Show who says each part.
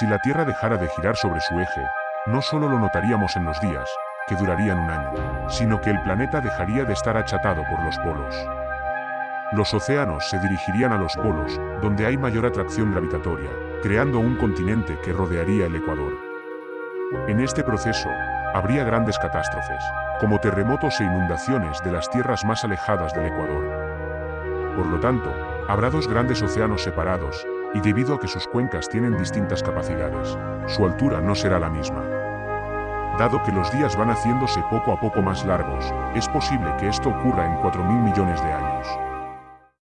Speaker 1: Si la Tierra dejara de girar sobre su eje, no solo lo notaríamos en los días, que durarían un año, sino que el planeta dejaría de estar achatado por los polos. Los océanos se dirigirían a los polos, donde hay mayor atracción gravitatoria, creando un continente que rodearía el Ecuador. En este proceso, habría grandes catástrofes, como terremotos e inundaciones de las tierras más alejadas del Ecuador. Por lo tanto, habrá dos grandes océanos separados, y debido a que sus cuencas tienen distintas capacidades, su altura no será la misma. Dado que los días van haciéndose poco a poco más largos, es posible que esto ocurra en 4.000 millones de años.